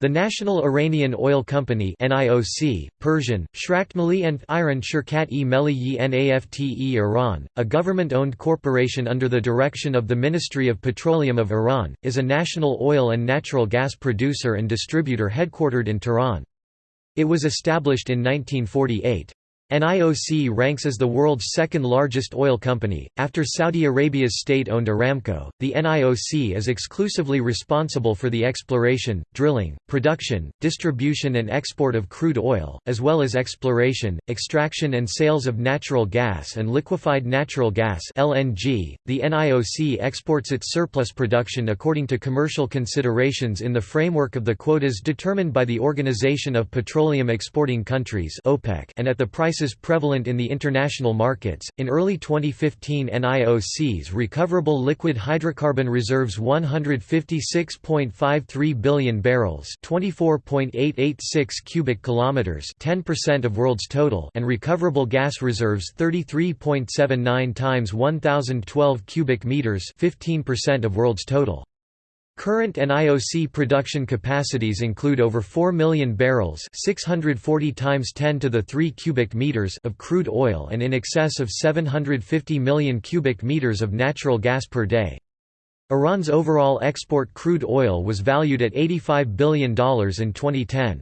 The National Iranian Oil Company NIOC, Persian, Shraktmali and Iran Shirkat e Meli Nafte Iran, a government-owned corporation under the direction of the Ministry of Petroleum of Iran, is a national oil and natural gas producer and distributor headquartered in Tehran. It was established in 1948. NIOC ranks as the world's second largest oil company, after Saudi Arabia's state-owned Aramco. The NIOC is exclusively responsible for the exploration, drilling, production, distribution and export of crude oil, as well as exploration, extraction and sales of natural gas and liquefied natural gas (LNG). The NIOC exports its surplus production according to commercial considerations in the framework of the quotas determined by the Organization of Petroleum Exporting Countries (OPEC) and at the price prices prevalent in the international markets. In early 2015, NIOC's recoverable liquid hydrocarbon reserves 156.53 billion barrels, 24.886 cubic kilometers, 10% of world's total, and recoverable gas reserves 33.79 times 1012 cubic meters, 15% of world's total. Current NIOC production capacities include over 4 million barrels 640 times 10 to the 3 cubic meters of crude oil and in excess of 750 million cubic meters of natural gas per day. Iran's overall export crude oil was valued at $85 billion in 2010.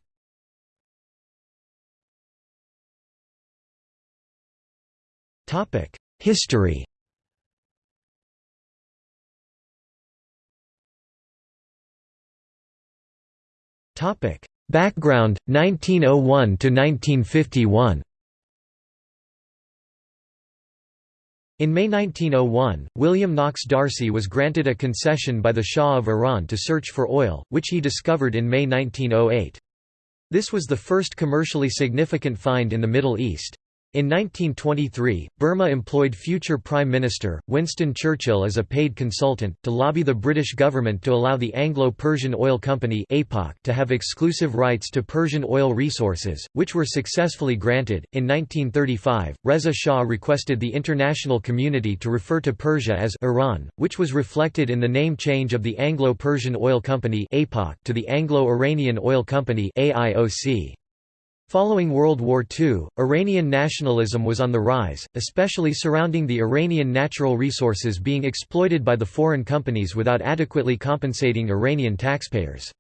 History Topic: Background 1901 to 1951. In May 1901, William Knox D'Arcy was granted a concession by the Shah of Iran to search for oil, which he discovered in May 1908. This was the first commercially significant find in the Middle East. In 1923, Burmah employed future Prime Minister, Winston Churchill as a paid consultant, to lobby the British government to allow the Anglo-Persian Oil Company to have exclusive rights to Persian oil resources, which were successfully granted. In 1935, Reza Shah requested the international community to refer to Persia as Iran, which was reflected in the name change of the Anglo-Persian Oil Company to the Anglo-Iranian Oil Company AIOC. Following World War II, Iranian nationalism was on the rise, especially surrounding the Iranian natural resources being exploited by the foreign companies without adequately compensating Iranian taxpayers.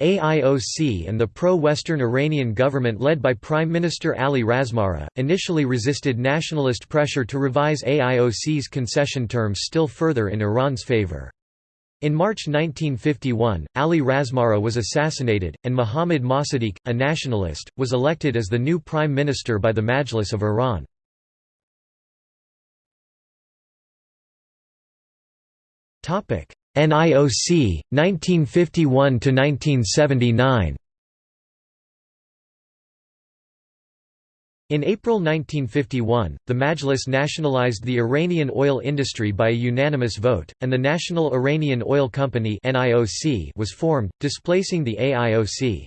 AIOC and the pro-Western Iranian government led by Prime Minister Ali Razmara, initially resisted nationalist pressure to revise AIOC's concession terms still further in Iran's favor. In March 1951, Ali Razmara was assassinated, and Mohammad Mossadegh, a nationalist, was elected as the new prime minister by the Majlis of Iran. NIOC, 1951–1979 In April 1951, the Majlis nationalized the Iranian oil industry by a unanimous vote, and the National Iranian Oil Company was formed, displacing the AIOC.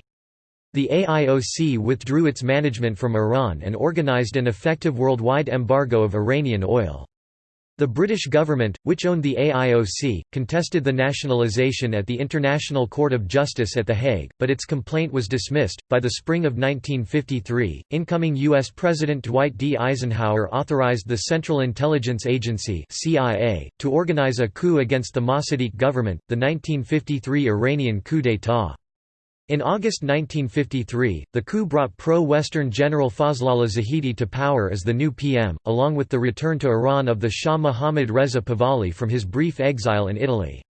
The AIOC withdrew its management from Iran and organized an effective worldwide embargo of Iranian oil. The British government, which owned the AIOC, contested the nationalisation at the International Court of Justice at The Hague, but its complaint was dismissed. By the spring of 1953, incoming U.S. President Dwight D. Eisenhower authorized the Central Intelligence Agency (CIA) to organize a coup against the Mossadegh government, the 1953 Iranian coup d'état. In August 1953, the coup brought pro-Western General Fazlollah Zahedi to power as the new PM, along with the return to Iran of the Shah Mohammad Reza Pahlavi from his brief exile in Italy.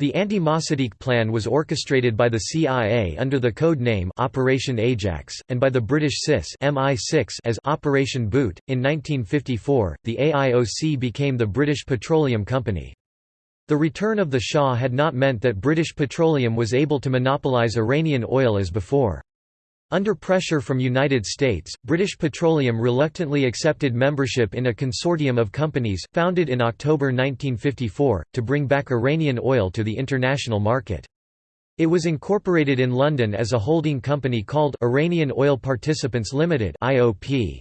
The anti-Mossadegh plan was orchestrated by the CIA under the code name Operation Ajax, and by the British SIS MI6 as Operation Boot. In 1954, the AIOC became the British Petroleum Company. The return of the Shah had not meant that British Petroleum was able to monopolise Iranian oil as before. Under pressure from United States, British Petroleum reluctantly accepted membership in a consortium of companies, founded in October 1954, to bring back Iranian oil to the international market. It was incorporated in London as a holding company called Iranian Oil Participants Limited (IOP).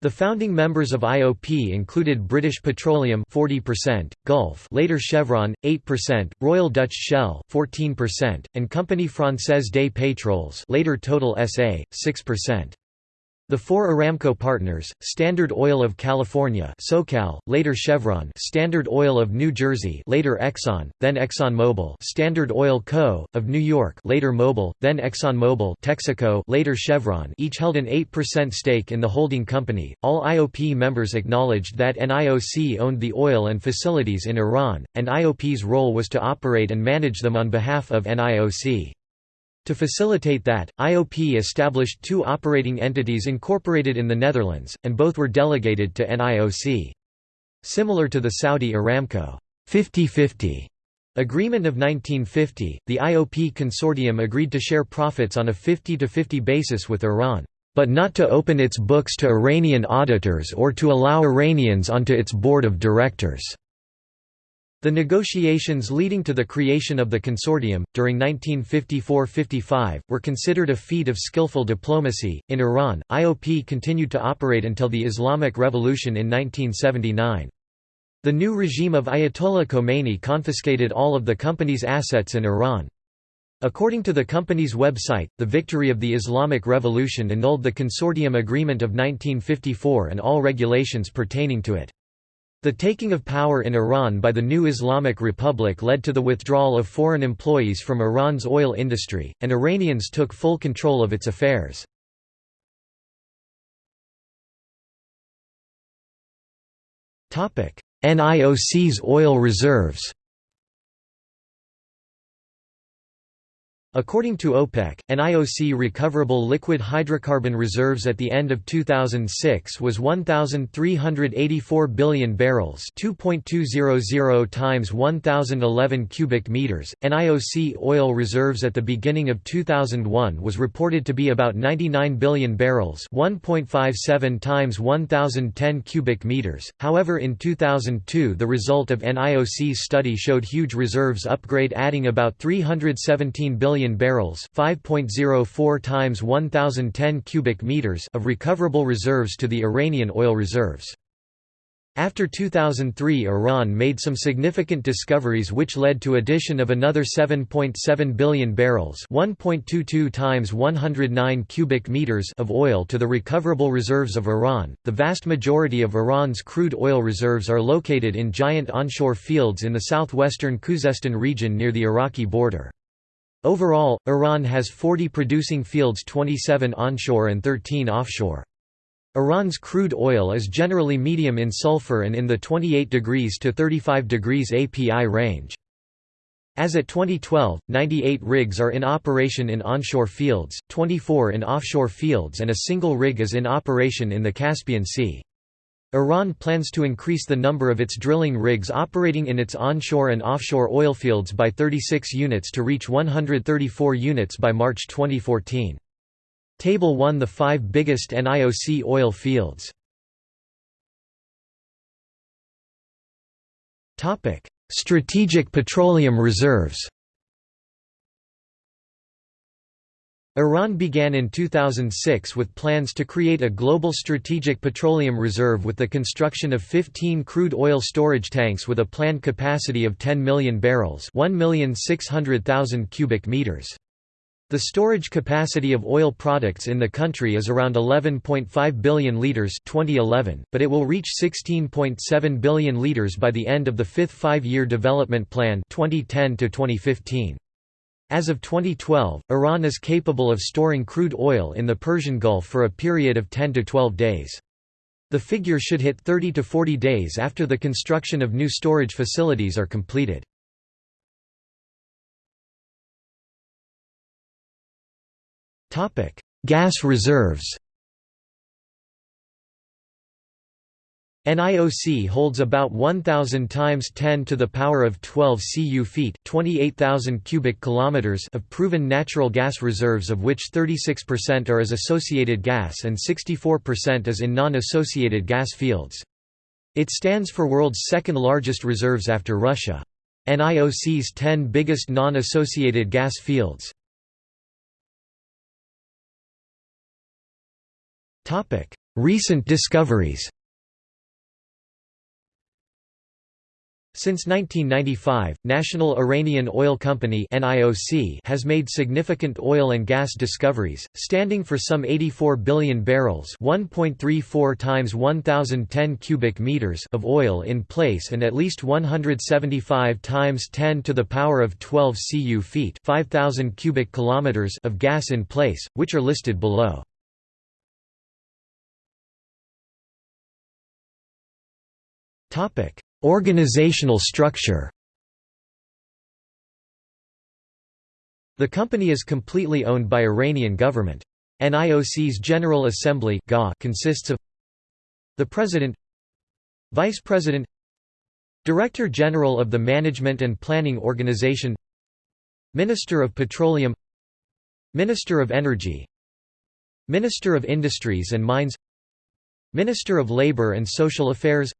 The founding members of IOP included British Petroleum 40%, Gulf later Chevron 8%, Royal Dutch Shell 14%, and Compagnie Française des Pétroles later Total SA 6%. The four Aramco partners, Standard Oil of California SoCal, later Chevron Standard Oil of New Jersey later Exxon, then ExxonMobil Standard Oil Co., of New York later Mobil, then ExxonMobil Texaco later Chevron each held an 8% stake in the holding company. All IOP members acknowledged that NIOC owned the oil and facilities in Iran, and IOP's role was to operate and manage them on behalf of NIOC. To facilitate that, IOP established two operating entities incorporated in the Netherlands, and both were delegated to NIOC. Similar to the Saudi Aramco 50-50 agreement of 1950, the IOP consortium agreed to share profits on a 50-50 basis with Iran, but not to open its books to Iranian auditors or to allow Iranians onto its board of directors. The negotiations leading to the creation of the consortium, during 1954–55, were considered a feat of skillful diplomacy. In Iran, IOP continued to operate until the Islamic Revolution in 1979. The new regime of Ayatollah Khomeini confiscated all of the company's assets in Iran. According to the company's website, the victory of the Islamic Revolution annulled the consortium agreement of 1954 and all regulations pertaining to it. The taking of power in Iran by the new Islamic Republic led to the withdrawal of foreign employees from Iran's oil industry, and Iranians took full control of its affairs. NIOC's oil reserves According to OPEC, NIOC recoverable liquid hydrocarbon reserves at the end of 2006 was 1,384 billion barrels 2.200 times 1,011 cubic meters. and IOC oil reserves at the beginning of 2001 was reported to be about 99 billion barrels 1.57 times 1,010 cubic meters. However in 2002 the result of NIOC's study showed huge reserves upgrade adding about 317 billion million barrels, 5.04 times 1010 cubic meters of recoverable reserves to the Iranian oil reserves. After 2003 Iran made some significant discoveries which led to addition of another 7.7 billion barrels 1.22 times 109 cubic meters of oil to the recoverable reserves of Iran. The vast majority of Iran's crude oil reserves are located in giant onshore fields in the southwestern Khuzestan region near the Iraqi border. Overall, Iran has 40 producing fields 27 onshore and 13 offshore. Iran's crude oil is generally medium in sulfur and in the 28 degrees to 35 degrees API range. As at 2012, 98 rigs are in operation in onshore fields, 24 in offshore fields and a single rig is in operation in the Caspian Sea. Iran plans to increase the number of its drilling rigs operating in its onshore and offshore oilfields by 36 units to reach 134 units by March 2014. Table 1 The five biggest NIOC oil fields. Strategic petroleum reserves Iran began in 2006 with plans to create a global strategic petroleum reserve with the construction of 15 crude oil storage tanks with a planned capacity of 10 million barrels 1,600,000 cubic meters. The storage capacity of oil products in the country is around 11.5 billion litres 2011, but it will reach 16.7 billion litres by the end of the fifth five-year development plan 2010 -2015. As of 2012, Iran is capable of storing crude oil in the Persian Gulf for a period of 10 to 12 days. The figure should hit 30 to 40 days after the construction of new storage facilities are completed. Gas reserves NIOC holds about 1000 times 10 to the power of 12 cu feet, 28,000 cubic kilometers of proven natural gas reserves of which 36% are as associated gas and 64% is in non-associated gas fields. It stands for world's second largest reserves after Russia. NIOC's 10 biggest non-associated gas fields. Recent discoveries Since 1995, National Iranian Oil Company has made significant oil and gas discoveries, standing for some 84 billion barrels 1.34 times 1010 cubic meters of oil in place and at least 175 times 10 to the power of 12 cu feet 5000 cubic kilometers of gas in place, which are listed below. Topic Organizational structure The company is completely owned by Iranian government. NIOC's General Assembly consists of the President Vice President Director General of the Management and Planning Organization Minister of Petroleum Minister of Energy Minister of Industries and Mines Minister of Labor and Social Affairs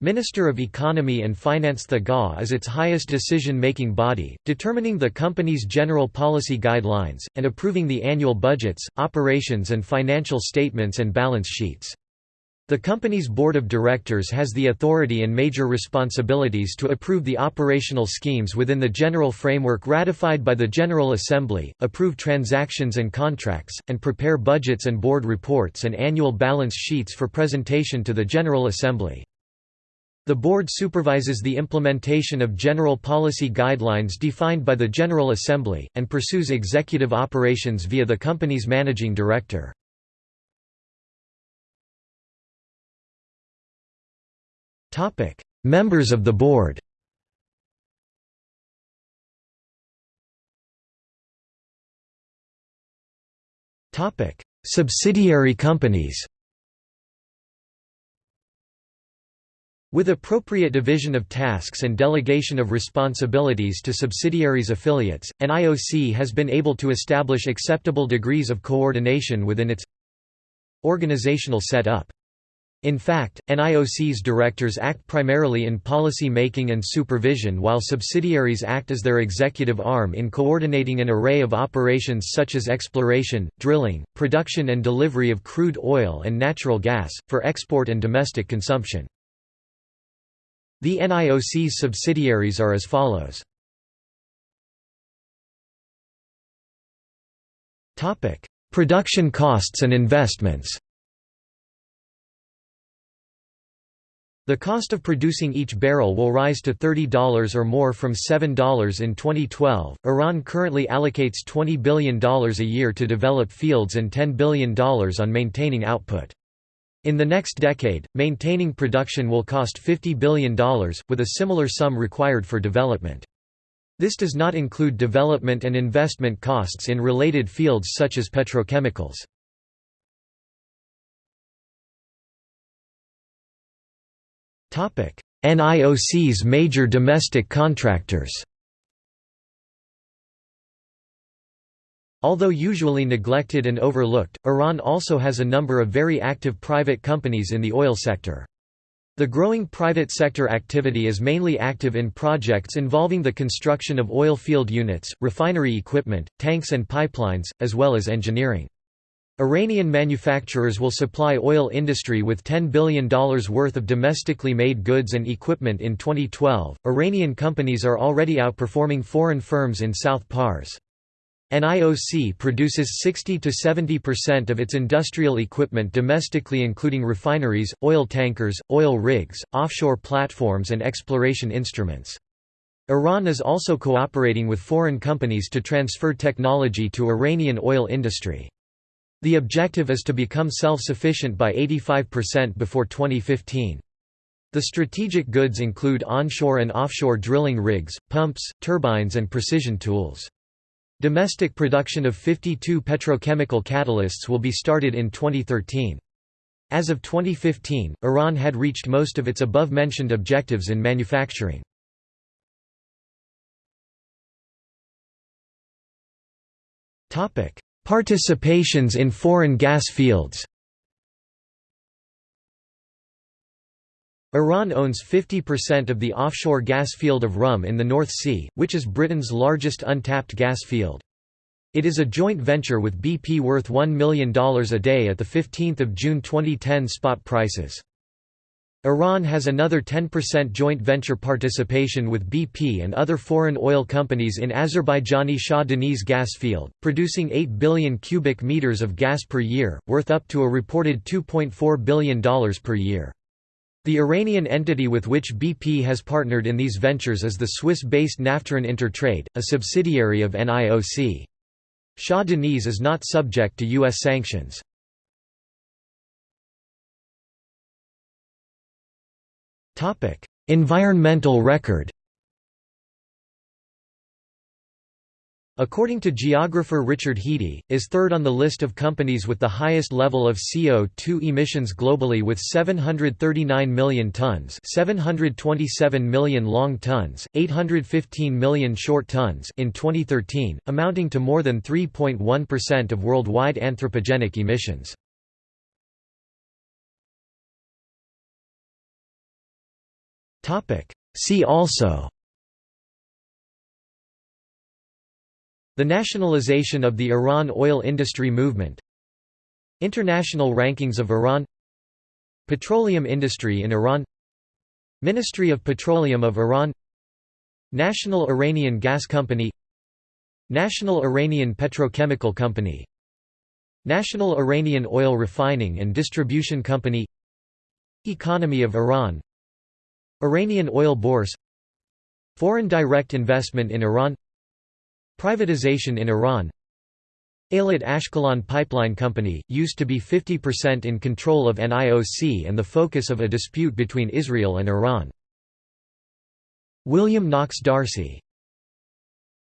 Minister of Economy and Finance The GA is its highest decision-making body, determining the company's general policy guidelines, and approving the annual budgets, operations and financial statements and balance sheets. The company's board of directors has the authority and major responsibilities to approve the operational schemes within the general framework ratified by the General Assembly, approve transactions and contracts, and prepare budgets and board reports and annual balance sheets for presentation to the General Assembly. The board supervises the implementation of general policy guidelines defined by the General Assembly, and pursues executive operations via the company's managing director. Members of the board Subsidiary companies With appropriate division of tasks and delegation of responsibilities to subsidiaries affiliates, NIOC has been able to establish acceptable degrees of coordination within its organizational setup. In fact, NIOC's directors act primarily in policy making and supervision while subsidiaries act as their executive arm in coordinating an array of operations such as exploration, drilling, production and delivery of crude oil and natural gas, for export and domestic consumption. The NIOC's subsidiaries are as follows. Production costs and investments The cost of producing each barrel will rise to $30 or more from $7 in 2012. Iran currently allocates $20 billion a year to develop fields and $10 billion on maintaining output. In the next decade, maintaining production will cost $50 billion, with a similar sum required for development. This does not include development and investment costs in related fields such as petrochemicals. NIOC's major domestic contractors Although usually neglected and overlooked, Iran also has a number of very active private companies in the oil sector. The growing private sector activity is mainly active in projects involving the construction of oil field units, refinery equipment, tanks and pipelines, as well as engineering. Iranian manufacturers will supply oil industry with $10 billion worth of domestically made goods and equipment in 2012. Iranian companies are already outperforming foreign firms in South Pars. NIOC produces 60 to 70% of its industrial equipment domestically including refineries, oil tankers, oil rigs, offshore platforms and exploration instruments. Iran is also cooperating with foreign companies to transfer technology to Iranian oil industry. The objective is to become self-sufficient by 85% before 2015. The strategic goods include onshore and offshore drilling rigs, pumps, turbines and precision tools. Domestic production of 52 petrochemical catalysts will be started in 2013. As of 2015, Iran had reached most of its above-mentioned objectives in manufacturing. Participations in foreign gas fields Iran owns 50% of the offshore gas field of Rhum in the North Sea, which is Britain's largest untapped gas field. It is a joint venture with BP worth $1 million a day at the 15th of June 2010 spot prices. Iran has another 10% joint venture participation with BP and other foreign oil companies in Azerbaijani Shah Deniz gas field, producing 8 billion cubic meters of gas per year, worth up to a reported $2.4 billion per year. The Iranian entity with which BP has partnered in these ventures is the Swiss-based Naftaran Intertrade, a subsidiary of NIOC. Shah Deniz is not subject to U.S. sanctions. environmental record According to geographer Richard Heede, is third on the list of companies with the highest level of CO2 emissions globally with 739 million tons 727 million long tons, 815 million short tons in 2013, amounting to more than 3.1% of worldwide anthropogenic emissions. See also The nationalization of the Iran oil industry movement International rankings of Iran Petroleum industry in Iran Ministry of Petroleum of Iran National Iranian Gas Company National Iranian Petrochemical Company National Iranian Oil Refining and Distribution Company Economy of Iran Iranian oil bourse Foreign direct investment in Iran Privatization in Iran Eilat Ashkelon Pipeline Company, used to be 50% in control of NIOC and the focus of a dispute between Israel and Iran. William Knox D'Arcy